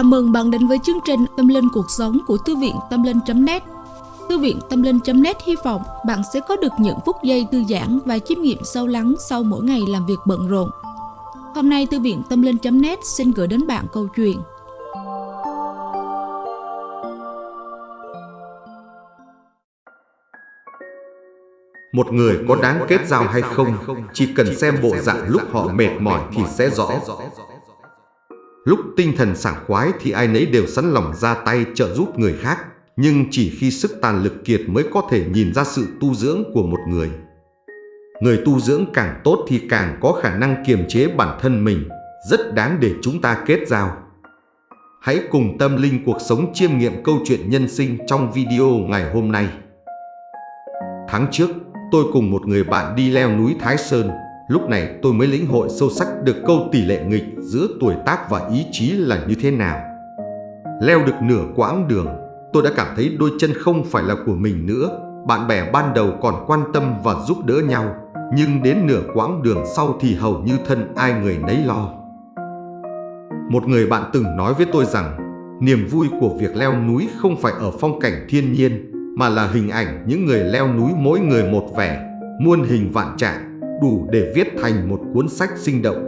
Chào mừng bạn đến với chương trình Tâm Linh Cuộc Sống của Thư viện Tâm Linh.net Thư viện Tâm Linh.net hy vọng bạn sẽ có được những phút giây thư giãn và chiêm nghiệm sâu lắng sau mỗi ngày làm việc bận rộn. Hôm nay Thư viện Tâm Linh.net xin gửi đến bạn câu chuyện Một người có đáng kết giao hay không, chỉ cần xem bộ dạng lúc họ mệt mỏi thì sẽ rõ. Lúc tinh thần sảng khoái thì ai nấy đều sẵn lòng ra tay trợ giúp người khác, nhưng chỉ khi sức tàn lực kiệt mới có thể nhìn ra sự tu dưỡng của một người. Người tu dưỡng càng tốt thì càng có khả năng kiềm chế bản thân mình, rất đáng để chúng ta kết giao. Hãy cùng tâm linh cuộc sống chiêm nghiệm câu chuyện nhân sinh trong video ngày hôm nay. Tháng trước, tôi cùng một người bạn đi leo núi Thái Sơn. Lúc này tôi mới lĩnh hội sâu sắc được câu tỷ lệ nghịch giữa tuổi tác và ý chí là như thế nào. Leo được nửa quãng đường, tôi đã cảm thấy đôi chân không phải là của mình nữa. Bạn bè ban đầu còn quan tâm và giúp đỡ nhau, nhưng đến nửa quãng đường sau thì hầu như thân ai người nấy lo. Một người bạn từng nói với tôi rằng, niềm vui của việc leo núi không phải ở phong cảnh thiên nhiên, mà là hình ảnh những người leo núi mỗi người một vẻ, muôn hình vạn trạng, đủ để viết thành một cuốn sách sinh động.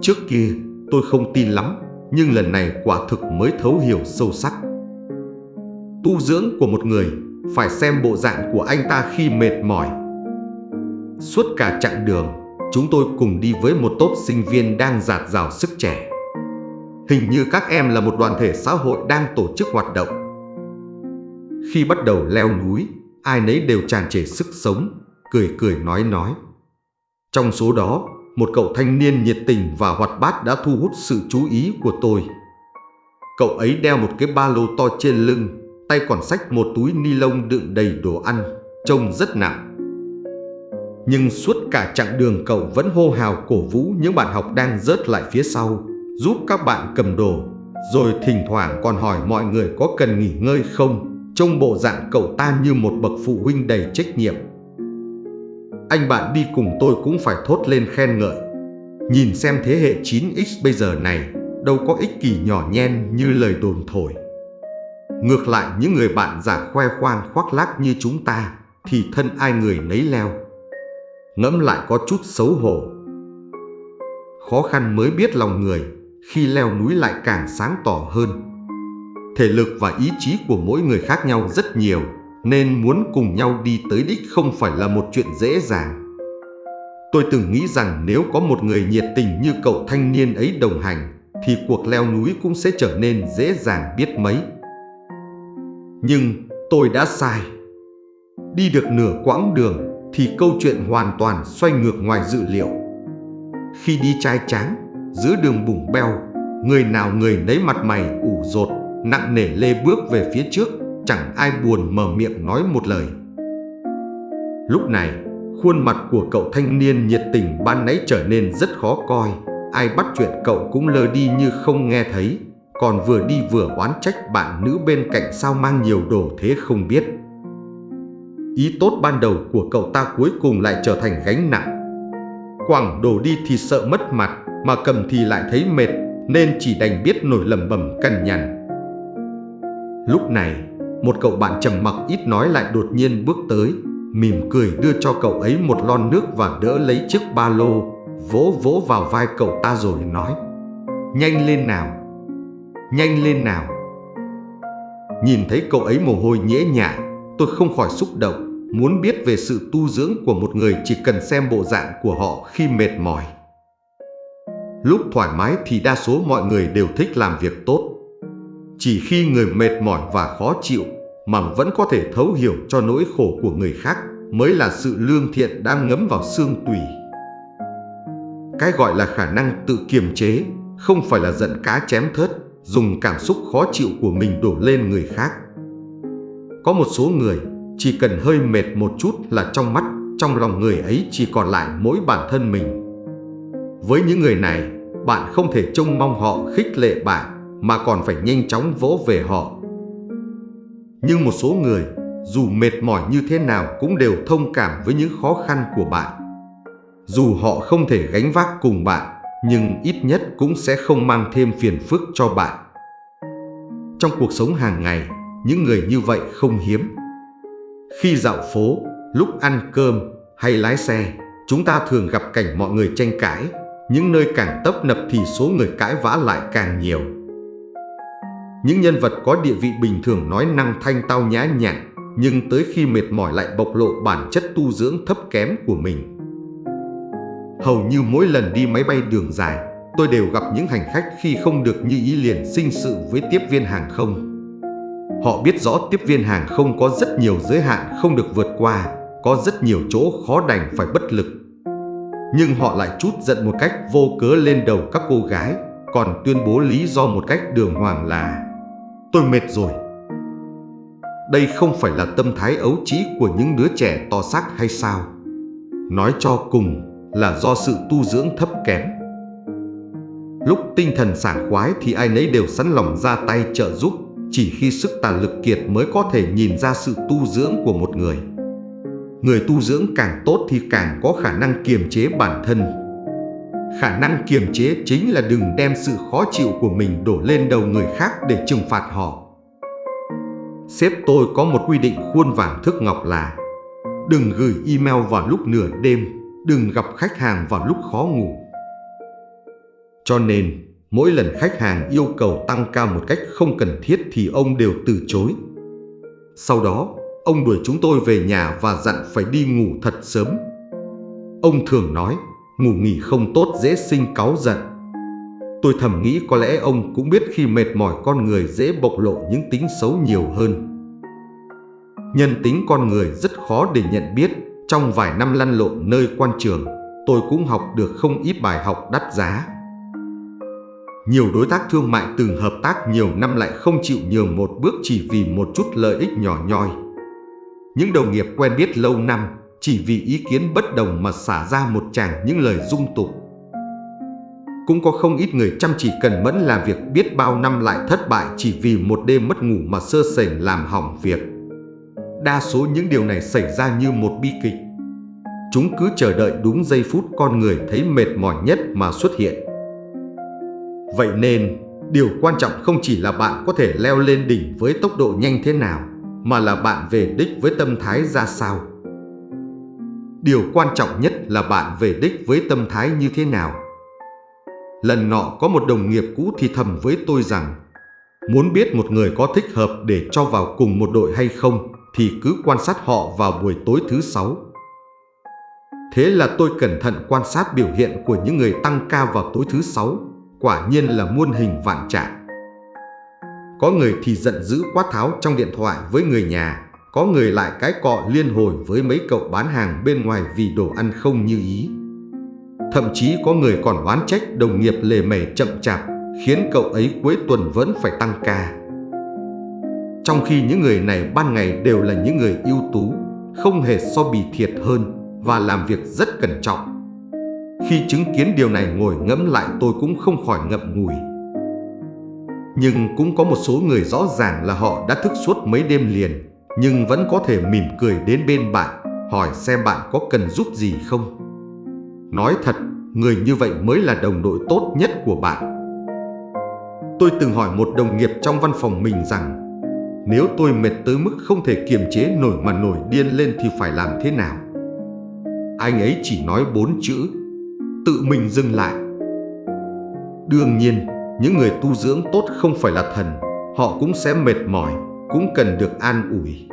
Trước kia, tôi không tin lắm, nhưng lần này quả thực mới thấu hiểu sâu sắc. Tu dưỡng của một người phải xem bộ dạng của anh ta khi mệt mỏi. Suốt cả chặng đường, chúng tôi cùng đi với một tốt sinh viên đang giạt rào sức trẻ. Hình như các em là một đoàn thể xã hội đang tổ chức hoạt động khi bắt đầu leo núi, ai nấy đều tràn trề sức sống, cười cười nói nói. Trong số đó, một cậu thanh niên nhiệt tình và hoạt bát đã thu hút sự chú ý của tôi. Cậu ấy đeo một cái ba lô to trên lưng, tay còn xách một túi ni lông đựng đầy đồ ăn, trông rất nặng. Nhưng suốt cả chặng đường cậu vẫn hô hào cổ vũ những bạn học đang rớt lại phía sau, giúp các bạn cầm đồ, rồi thỉnh thoảng còn hỏi mọi người có cần nghỉ ngơi không Trông bộ dạng cậu ta như một bậc phụ huynh đầy trách nhiệm anh bạn đi cùng tôi cũng phải thốt lên khen ngợi. Nhìn xem thế hệ 9X bây giờ này Đâu có ích kỷ nhỏ nhen như lời đồn thổi. Ngược lại những người bạn giả khoe khoang khoác lác như chúng ta Thì thân ai người nấy leo. Ngẫm lại có chút xấu hổ. Khó khăn mới biết lòng người Khi leo núi lại càng sáng tỏ hơn. Thể lực và ý chí của mỗi người khác nhau rất nhiều, nên muốn cùng nhau đi tới đích không phải là một chuyện dễ dàng. Tôi từng nghĩ rằng nếu có một người nhiệt tình như cậu thanh niên ấy đồng hành, thì cuộc leo núi cũng sẽ trở nên dễ dàng biết mấy. Nhưng tôi đã sai. Đi được nửa quãng đường thì câu chuyện hoàn toàn xoay ngược ngoài dự liệu. Khi đi trai tráng, giữa đường bùng beo, người nào người nấy mặt mày ủ rột nặng nề lê bước về phía trước, chẳng ai buồn mở miệng nói một lời. Lúc này, khuôn mặt của cậu thanh niên nhiệt tình ban nãy trở nên rất khó coi, ai bắt chuyện cậu cũng lơ đi như không nghe thấy, còn vừa đi vừa oán trách bạn nữ bên cạnh sao mang nhiều đồ thế không biết. Ý tốt ban đầu của cậu ta cuối cùng lại trở thành gánh nặng. Quảng đồ đi thì sợ mất mặt, mà cầm thì lại thấy mệt, nên chỉ đành biết nổi lầm bầm cằn nhằn. Lúc này, một cậu bạn trầm mặc ít nói lại đột nhiên bước tới, mỉm cười đưa cho cậu ấy một lon nước và đỡ lấy chiếc ba lô, vỗ vỗ vào vai cậu ta rồi nói Nhanh lên nào, nhanh lên nào. Nhìn thấy cậu ấy mồ hôi nhễ nhại, tôi không khỏi xúc động, muốn biết về sự tu dưỡng của một người chỉ cần xem bộ dạng của họ khi mệt mỏi. Lúc thoải mái thì đa số mọi người đều thích làm việc tốt. Chỉ khi người mệt mỏi và khó chịu mà vẫn có thể thấu hiểu cho nỗi khổ của người khác mới là sự lương thiện đang ngấm vào xương tủy. Cái gọi là khả năng tự kiềm chế không phải là giận cá chém thớt, dùng cảm xúc khó chịu của mình đổ lên người khác. Có một số người chỉ cần hơi mệt một chút là trong mắt, trong lòng người ấy chỉ còn lại mỗi bản thân mình. Với những người này, bạn không thể trông mong họ khích lệ bạn mà còn phải nhanh chóng vỗ về họ. Nhưng một số người, dù mệt mỏi như thế nào cũng đều thông cảm với những khó khăn của bạn. Dù họ không thể gánh vác cùng bạn, nhưng ít nhất cũng sẽ không mang thêm phiền phức cho bạn. trong cuộc sống hàng ngày, những người như vậy không hiếm. Khi dạo phố, lúc ăn cơm hay lái xe, chúng ta thường gặp cảnh mọi người tranh cãi. Những nơi càng tấp nập thì số người cãi vã lại càng nhiều. Những nhân vật có địa vị bình thường nói năng thanh tao nhã nhặn, nhưng tới khi mệt mỏi lại bộc lộ bản chất tu dưỡng thấp kém của mình. Hầu như mỗi lần đi máy bay đường dài, tôi đều gặp những hành khách khi không được như ý liền sinh sự với tiếp viên hàng không. Họ biết rõ tiếp viên hàng không có rất nhiều giới hạn không được vượt qua, có rất nhiều chỗ khó đành phải bất lực. Nhưng họ lại chút giận một cách vô cớ lên đầu các cô gái, còn tuyên bố lý do một cách đường hoàng là Tôi mệt rồi. Đây không phải là tâm thái ấu trĩ của những đứa trẻ to xác hay sao? Nói cho cùng là do sự tu dưỡng thấp kém. Lúc tinh thần sảng khoái thì ai nấy đều sẵn lòng ra tay trợ giúp, chỉ khi sức tàn lực kiệt mới có thể nhìn ra sự tu dưỡng của một người. Người tu dưỡng càng tốt thì càng có khả năng kiềm chế bản thân. Khả năng kiềm chế chính là đừng đem sự khó chịu của mình đổ lên đầu người khác để trừng phạt họ. Sếp tôi có một quy định khuôn vàng thước ngọc là Đừng gửi email vào lúc nửa đêm, đừng gặp khách hàng vào lúc khó ngủ. Cho nên, mỗi lần khách hàng yêu cầu tăng ca một cách không cần thiết thì ông đều từ chối. Sau đó, ông đuổi chúng tôi về nhà và dặn phải đi ngủ thật sớm. Ông thường nói, ngủ nghỉ không tốt dễ sinh cáu giận. Tôi thầm nghĩ có lẽ ông cũng biết khi mệt mỏi con người dễ bộc lộ những tính xấu nhiều hơn. Nhân tính con người rất khó để nhận biết, trong vài năm lăn lộn nơi quan trường, tôi cũng học được không ít bài học đắt giá. Nhiều đối tác thương mại từng hợp tác nhiều năm lại không chịu nhường một bước chỉ vì một chút lợi ích nhỏ nhoi. Những đồng nghiệp quen biết lâu năm chỉ vì ý kiến bất đồng mà xả ra một tràng những lời dung tục. Cũng có không ít người chăm chỉ cần mẫn làm việc biết bao năm lại thất bại chỉ vì một đêm mất ngủ mà sơ sẩy làm hỏng việc. Đa số những điều này xảy ra như một bi kịch. Chúng cứ chờ đợi đúng giây phút con người thấy mệt mỏi nhất mà xuất hiện. Vậy nên, điều quan trọng không chỉ là bạn có thể leo lên đỉnh với tốc độ nhanh thế nào, mà là bạn về đích với tâm thái ra sao. Điều quan trọng nhất là bạn về đích với tâm thái như thế nào. Lần nọ có một đồng nghiệp cũ thì thầm với tôi rằng Muốn biết một người có thích hợp để cho vào cùng một đội hay không thì cứ quan sát họ vào buổi tối thứ sáu. Thế là tôi cẩn thận quan sát biểu hiện của những người tăng ca vào tối thứ sáu, quả nhiên là muôn hình vạn trạng. Có người thì giận dữ quát tháo trong điện thoại với người nhà, có người lại cái cọ liên hồi với mấy cậu bán hàng bên ngoài vì đồ ăn không như ý. Thậm chí có người còn oán trách đồng nghiệp lề mề chậm chạp, khiến cậu ấy cuối tuần vẫn phải tăng ca. Trong khi những người này ban ngày đều là những người ưu tú, không hề so bì thiệt hơn và làm việc rất cẩn trọng. Khi chứng kiến điều này ngồi ngẫm lại tôi cũng không khỏi ngậm ngùi. Nhưng cũng có một số người rõ ràng là họ đã thức suốt mấy đêm liền, nhưng vẫn có thể mỉm cười đến bên bạn, hỏi xem bạn có cần giúp gì không. Nói thật, người như vậy mới là đồng đội tốt nhất của bạn. Tôi từng hỏi một đồng nghiệp trong văn phòng mình rằng nếu tôi mệt tới mức không thể kiềm chế nổi mà nổi điên lên thì phải làm thế nào? Anh ấy chỉ nói bốn chữ, tự mình dừng lại. Đương nhiên, những người tu dưỡng tốt không phải là thần, họ cũng sẽ mệt mỏi, cũng cần được an ủi.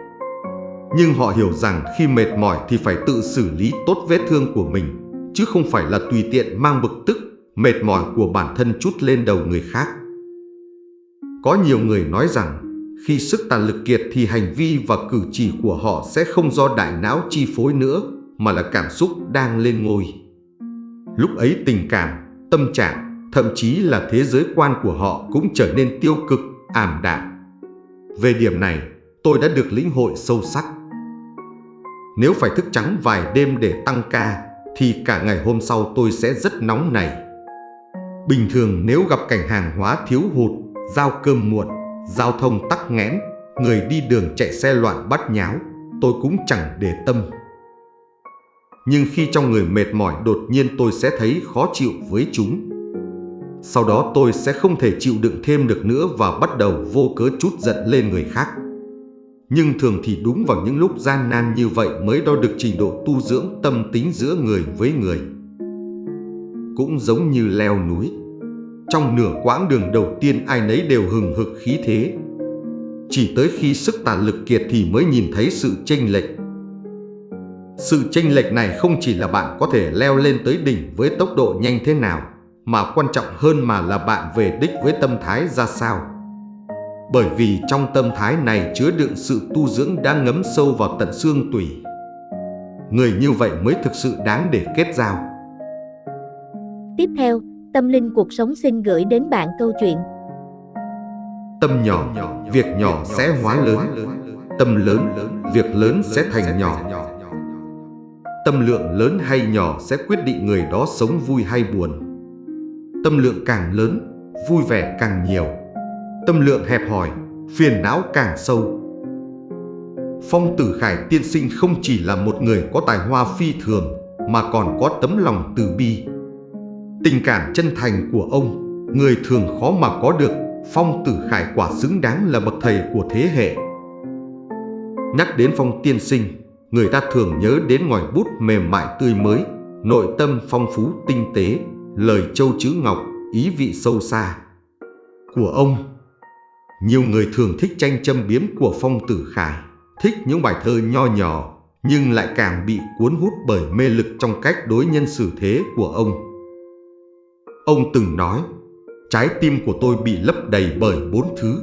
Nhưng họ hiểu rằng khi mệt mỏi thì phải tự xử lý tốt vết thương của mình, chứ không phải là tùy tiện mang bực tức, mệt mỏi của bản thân chút lên đầu người khác. Có nhiều người nói rằng khi sức tàn lực kiệt thì hành vi và cử chỉ của họ sẽ không do đại não chi phối nữa mà là cảm xúc đang lên ngôi. Lúc ấy tình cảm, tâm trạng, thậm chí là thế giới quan của họ cũng trở nên tiêu cực, ảm đạm. Về điểm này, tôi đã được lĩnh hội sâu sắc. Nếu phải thức trắng vài đêm để tăng ca, thì cả ngày hôm sau tôi sẽ rất nóng này. Bình thường nếu gặp cảnh hàng hóa thiếu hụt, giao cơm muộn, giao thông tắc nghẽn, người đi đường chạy xe loạn bắt nháo, tôi cũng chẳng để tâm. Nhưng khi trong người mệt mỏi đột nhiên tôi sẽ thấy khó chịu với chúng sau đó tôi sẽ không thể chịu đựng thêm được nữa và bắt đầu vô cớ chút giận lên người khác. Nhưng thường thì đúng vào những lúc gian nan như vậy mới đo được trình độ tu dưỡng tâm tính giữa người với người. Cũng giống như leo núi. Trong nửa quãng đường đầu tiên ai nấy đều hừng hực khí thế. Chỉ tới khi sức tàn lực kiệt thì mới nhìn thấy sự chênh lệch. Sự chênh lệch này không chỉ là bạn có thể leo lên tới đỉnh với tốc độ nhanh thế nào, mà quan trọng hơn mà là bạn về đích với tâm thái ra sao. Bởi vì trong tâm thái này chứa đựng sự tu dưỡng đang ngấm sâu vào tận xương tủy. Người như vậy mới thực sự đáng để kết giao. Tiếp theo, Tâm Linh Cuộc Sống xin gửi đến bạn câu chuyện Tâm nhỏ, việc nhỏ sẽ hóa lớn. Tâm lớn, việc lớn sẽ thành nhỏ. Tâm lượng lớn hay nhỏ sẽ quyết định người đó sống vui hay buồn. Tâm lượng càng lớn, vui vẻ càng nhiều. Tâm lượng hẹp hòi, phiền não càng sâu. Phong Tử Khải tiên sinh không chỉ là một người có tài hoa phi thường, mà còn có tấm lòng từ bi. Tình cảm chân thành của ông, người thường khó mà có được, Phong Tử Khải quả xứng đáng là bậc thầy của thế hệ. Nhắc đến Phong tiên sinh, người ta thường nhớ đến ngòi bút mềm mại tươi mới, nội tâm phong phú tinh tế, lời châu chữ ngọc, ý vị sâu xa. Của ông, nhiều người thường thích tranh châm biếm của Phong Tử Khải, thích những bài thơ nho nhỏ, nhưng lại càng bị cuốn hút bởi mê lực trong cách đối nhân xử thế của ông. Ông từng nói, trái tim của tôi bị lấp đầy bởi bốn thứ,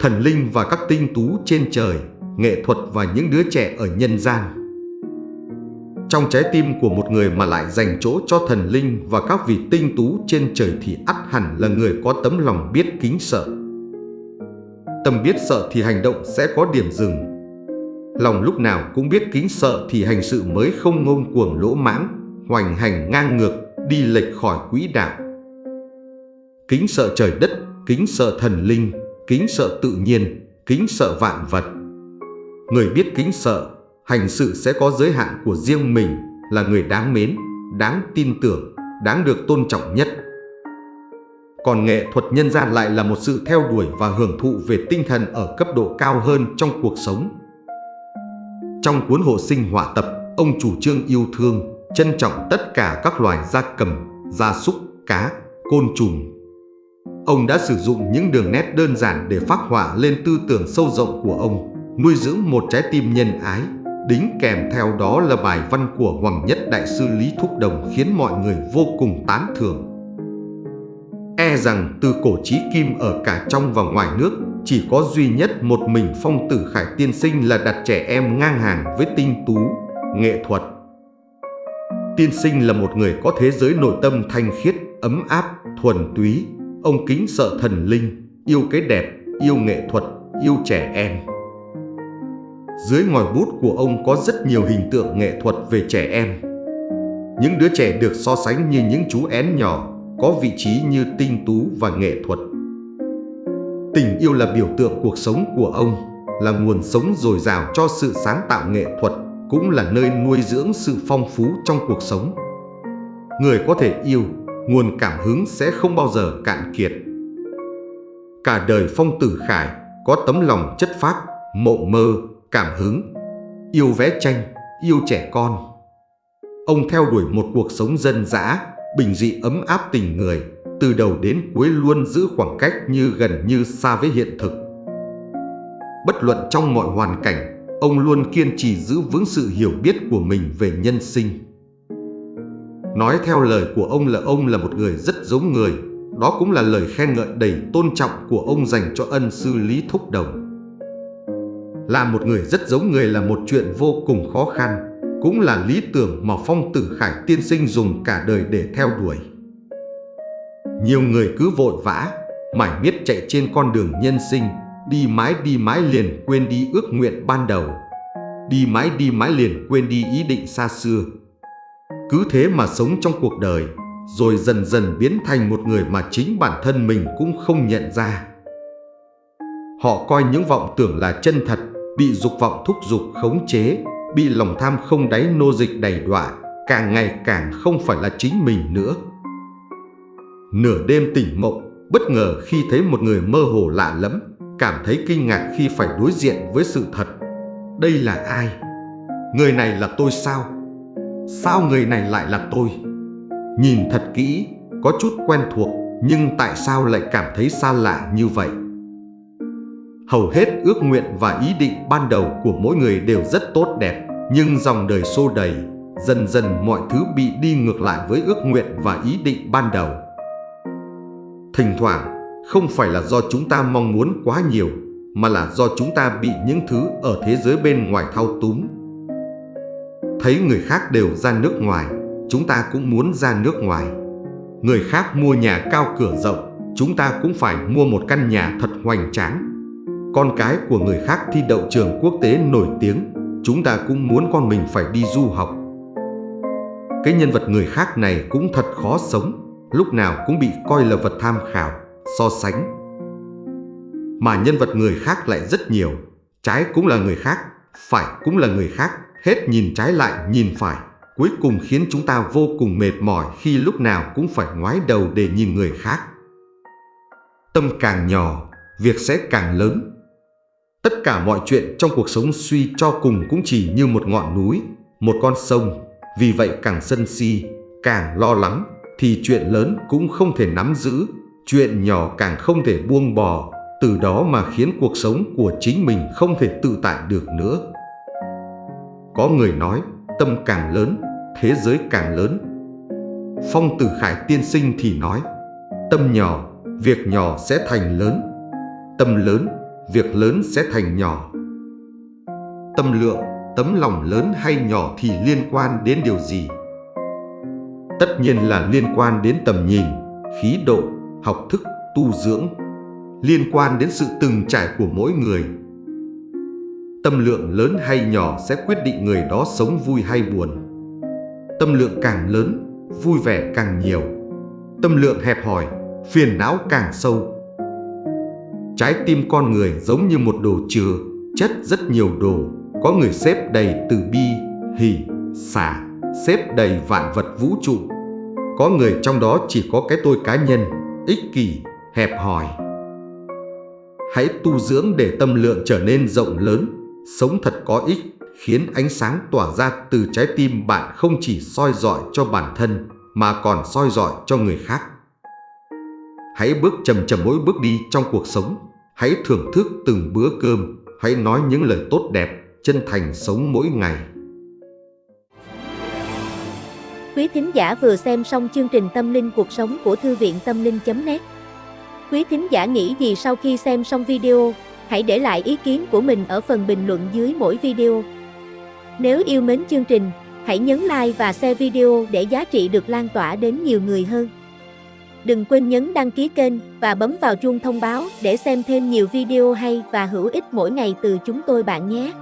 thần linh và các tinh tú trên trời, nghệ thuật và những đứa trẻ ở nhân gian. Trong trái tim của một người mà lại dành chỗ cho thần linh và các vị tinh tú trên trời thì ắt hẳn là người có tấm lòng biết kính sợ. Tâm biết sợ thì hành động sẽ có điểm dừng. Lòng lúc nào cũng biết kính sợ thì hành sự mới không ngông cuồng lỗ mãng, hoành hành ngang ngược, đi lệch khỏi quỹ đạo. Kính sợ trời đất, kính sợ thần linh, kính sợ tự nhiên, kính sợ vạn vật. Người biết kính sợ, hành sự sẽ có giới hạn của riêng mình là người đáng mến, đáng tin tưởng, đáng được tôn trọng nhất. Còn nghệ thuật nhân gian lại là một sự theo đuổi và hưởng thụ về tinh thần ở cấp độ cao hơn trong cuộc sống. Trong cuốn hộ sinh họa tập, ông chủ trương yêu thương, trân trọng tất cả các loài gia cầm, gia súc, cá, côn trùng. Ông đã sử dụng những đường nét đơn giản để phác họa lên tư tưởng sâu rộng của ông nuôi dưỡng một trái tim nhân ái. Đính kèm theo đó là bài văn của Hoàng Nhất Đại sư Lý Thúc Đồng khiến mọi người vô cùng tán thưởng. E rằng từ cổ chí kim ở cả trong và ngoài nước, chỉ có duy nhất một mình phong tử khải tiên sinh là đặt trẻ em ngang hàng với tinh tú, nghệ thuật. Tiên sinh là một người có thế giới nội tâm thanh khiết, ấm áp, thuần túy. Ông kính sợ thần linh, yêu cái đẹp, yêu nghệ thuật, yêu trẻ em. Dưới ngòi bút của ông có rất nhiều hình tượng nghệ thuật về trẻ em. Những đứa trẻ được so sánh như những chú én nhỏ, có vị trí như tinh tú và nghệ thuật. Tình yêu là biểu tượng cuộc sống của ông, là nguồn sống dồi dào cho sự sáng tạo nghệ thuật, cũng là nơi nuôi dưỡng sự phong phú trong cuộc sống. Người có thể yêu, nguồn cảm hứng sẽ không bao giờ cạn kiệt. Cả đời Phong Tử Khải có tấm lòng chất phác, mộng mơ, cảm hứng, yêu vẽ tranh, yêu trẻ con. Ông theo đuổi một cuộc sống dân dã, bình dị ấm áp tình người, từ đầu đến cuối luôn giữ khoảng cách như gần như xa với hiện thực. Bất luận trong mọi hoàn cảnh, ông luôn kiên trì giữ vững sự hiểu biết của mình về nhân sinh. Nói theo lời của ông là ông là một người rất giống người, đó cũng là lời khen ngợi đầy tôn trọng của ông dành cho ân sư Lý Thúc Đồng làm một người rất giống người là một chuyện vô cùng khó khăn, cũng là lý tưởng mà Phong Tử Khải tiên sinh dùng cả đời để theo đuổi. Nhiều người cứ vội vã, mải miết chạy trên con đường nhân sinh, đi mãi đi mãi liền quên đi ước nguyện ban đầu. Đi mãi đi mãi liền quên đi ý định xa xưa. Cứ thế mà sống trong cuộc đời, rồi dần dần biến thành một người mà chính bản thân mình cũng không nhận ra. Họ coi những vọng tưởng là chân thật, bị dục vọng thúc dục khống chế, bị lòng tham không đáy nô dịch đầy đọa, càng ngày càng không phải là chính mình nữa. nửa đêm tỉnh mộng, bất ngờ khi thấy một người mơ hồ lạ lẫm, cảm thấy kinh ngạc khi phải đối diện với sự thật. Đây là ai? Người này là tôi sao? Sao người này lại là tôi? Nhìn thật kỹ, có chút quen thuộc, nhưng tại sao lại cảm thấy xa lạ như vậy? Hầu hết ước nguyện và ý định ban đầu của mỗi người đều rất tốt đẹp, nhưng dòng đời xô đầy, dần dần mọi thứ bị đi ngược lại với ước nguyện và ý định ban đầu. Thỉnh thoảng, không phải là do chúng ta mong muốn quá nhiều, mà là do chúng ta bị những thứ ở thế giới bên ngoài thao túng. Thấy người khác đều ra nước ngoài, chúng ta cũng muốn ra nước ngoài. Người khác mua nhà cao cửa rộng, chúng ta cũng phải mua một căn nhà thật hoành tráng. Con cái của người khác thi đậu trường quốc tế nổi tiếng, chúng ta cũng muốn con mình phải đi du học. Cái nhân vật người khác này cũng thật khó sống, lúc nào cũng bị coi là vật tham khảo, so sánh. Mà nhân vật người khác lại rất nhiều, trái cũng là người khác, phải cũng là người khác, hết nhìn trái lại nhìn phải, cuối cùng khiến chúng ta vô cùng mệt mỏi khi lúc nào cũng phải ngoái đầu để nhìn người khác. Tâm càng nhỏ, việc sẽ càng lớn. Tất cả mọi chuyện trong cuộc sống suy cho cùng cũng chỉ như một ngọn núi, một con sông, vì vậy càng sân si, càng lo lắng, thì chuyện lớn cũng không thể nắm giữ, chuyện nhỏ càng không thể buông bỏ, từ đó mà khiến cuộc sống của chính mình không thể tự tại được nữa. Có người nói, tâm càng lớn, thế giới càng lớn. Phong Tử Khải tiên sinh thì nói, tâm nhỏ, việc nhỏ sẽ thành lớn. Tâm lớn, việc lớn sẽ thành nhỏ. Tâm lượng, tấm lòng lớn hay nhỏ thì liên quan đến điều gì? Tất nhiên là liên quan đến tầm nhìn, khí độ, học thức, tu dưỡng, liên quan đến sự từng trải của mỗi người. Tâm lượng lớn hay nhỏ sẽ quyết định người đó sống vui hay buồn. Tâm lượng càng lớn, vui vẻ càng nhiều. Tâm lượng hẹp hòi, phiền não càng sâu. Trái tim con người giống như một đồ chứa, chất rất nhiều đồ, có người xếp đầy từ bi, hỉ, xả, xếp đầy vạn vật vũ trụ. Có người trong đó chỉ có cái tôi cá nhân, ích kỷ, hẹp hòi. Hãy tu dưỡng để tâm lượng trở nên rộng lớn, sống thật có ích, khiến ánh sáng tỏa ra từ trái tim bạn không chỉ soi dọi cho bản thân, mà còn soi dọi cho người khác. Hãy bước chầm chầm mỗi bước đi trong cuộc sống, hãy thưởng thức từng bữa cơm, hãy nói những lời tốt đẹp, chân thành sống mỗi ngày. Quý thính giả vừa xem xong chương trình Tâm linh cuộc sống của Thư viện Tâm linh.net Quý thính giả nghĩ gì sau khi xem xong video, hãy để lại ý kiến của mình ở phần bình luận dưới mỗi video. Nếu yêu mến chương trình, hãy nhấn like và share video để giá trị được lan tỏa đến nhiều người hơn. Đừng quên nhấn đăng ký kênh và bấm vào chuông thông báo để xem thêm nhiều video hay và hữu ích mỗi ngày từ chúng tôi bạn nhé.